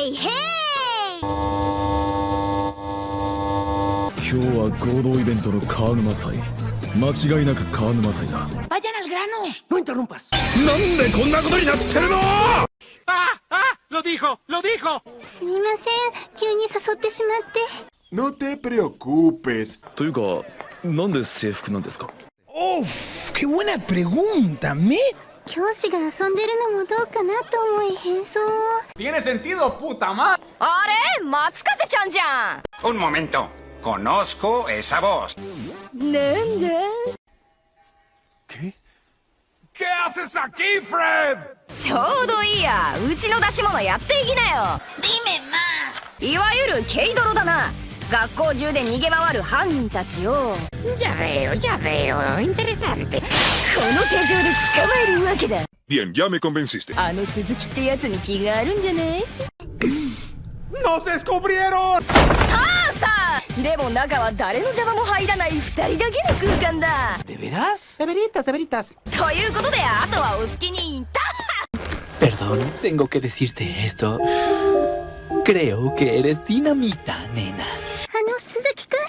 ヘイヘイ今日は合同イベントの川沼祭間違いなく川沼祭だ Vayan al grano. No interrumpas. なんでこんなことになってるの ¡Ah! ¡Ah! ¡Lo dijo! ¡Lo dijo! すみません急に誘ってしまって No te preocupes. というかなんで制服なんですか Uf, qué buena pregunta, ¿me? 教師が遊んでるのもどうかなと思い変装を Tiene sentido, puta madre. あれ松風ちゃんじゃん Un momento. Conozco esa voz. ¿Qué haces aquí, Fred? ちょうどいいやうちの出し物やっていきなよいわゆる軽泥だな学校中で逃げ回る犯人たちをやべえよやべえよ。インテレサンこの手錠で捕まえるわけだ。ビアンやめコンベンシスてあの鈴木ってやつに気があるんじゃないノセスコブリエロさあさあでも中は誰の邪魔も入らない2人だけの空間だ。ベベラスセベリッタセベリッタということであとはお好きにタッハ perdón tengo que decirte esto. Creo que の鈴木君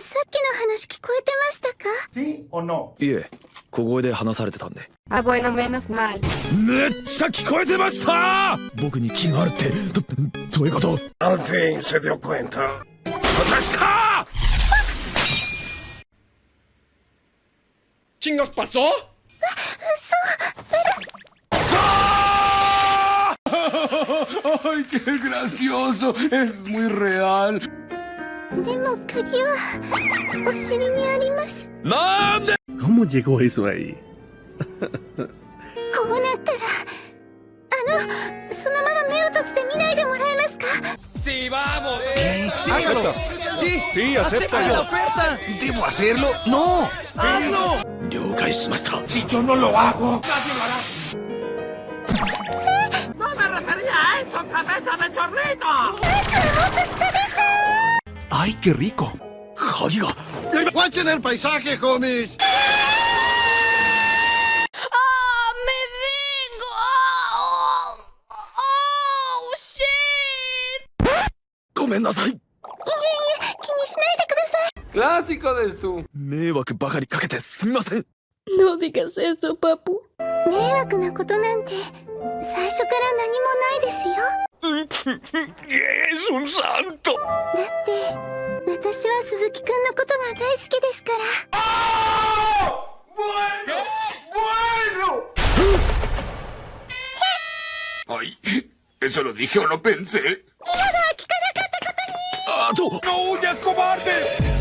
さっきの話聞こえてましたか？いえ小声で話されてたんで。めっちゃ聞こえてました！僕に気がるってどういうこと？アルンセビオンパスをうそうああいけグラシオソ es muy real. でも鍵はお尻にありますなんで ¿Cómo llegó eso ahí? こうなったらあのそのまま目を閉じて見ないでもらえますか ¡Sí, vamos! ¡Acepta! Sí. Sí, Acepta la oferta. ¿Debo hacerlo? ¡No! ¡Hazlo! 了解しました Si yo no lo hago. Nadie lo hará. ¡No me refería a eso, cabeza de chorrito! ¡Ay, qué rico! ¡Jodido! ¡Watchen el ごめんなさいいえいえ気にしないでくださいクラシカですと迷惑ばかりかけてすみませんなことなんて最初から何もないです Es un santo だって私は鈴木くんのことが大好きですから ¡Bueno! ¡Bueno! ¡Ay! ¿Eso lo dije o lo pensé? 今のは聞かなかったことにあと ¡No huyas, cobarde!